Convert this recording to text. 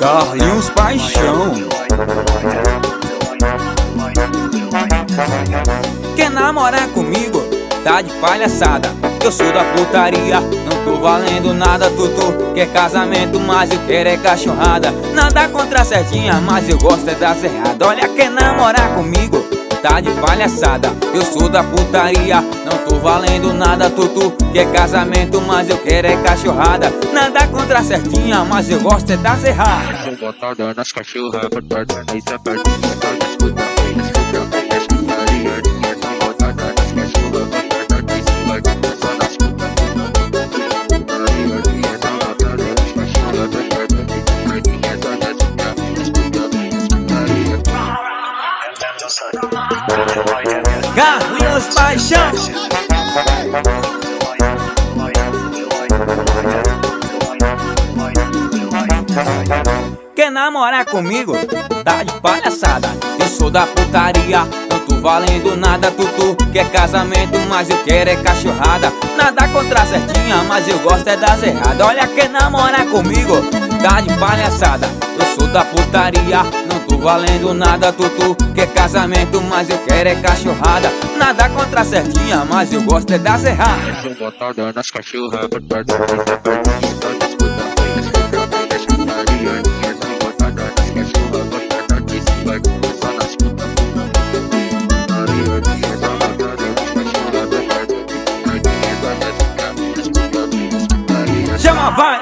Carlinhos Paixão. Quer namorar comigo? Tá de palhaçada. Eu sou da putaria Não tô valendo nada, tutu. Quer casamento, mas eu quero é cachorrada. Nada contra a certinha, mas eu gosto é das erradas. Olha, quer namorar comigo? Tá de palhaçada. Eu sou da putaria, não tô valendo nada Tutu quer casamento, mas eu quero é cachorrada. Nada contra a certinha, mas eu gosto é das erradas. Nas cachorras, nas escuta, Carlinhos Paixão. Quer namorar comigo? Tá de palhaçada. Eu sou da putaria Não tô valendo nada, tutu Quer casamento, mas eu quero é cachorrada. Nada contra a certinha, mas eu gosto é das erradas Olha, quer namorar comigo? Tá de palhaçada. Eu sou da putaria Tô valendo nada, tutu Quer casamento, mas eu quero é cachorrada. Nada contra a certinha, mas eu gosto é das erradas Botada nas cachorras, botada nas sapatinhas Todas putaria, as putaria Chama, vai!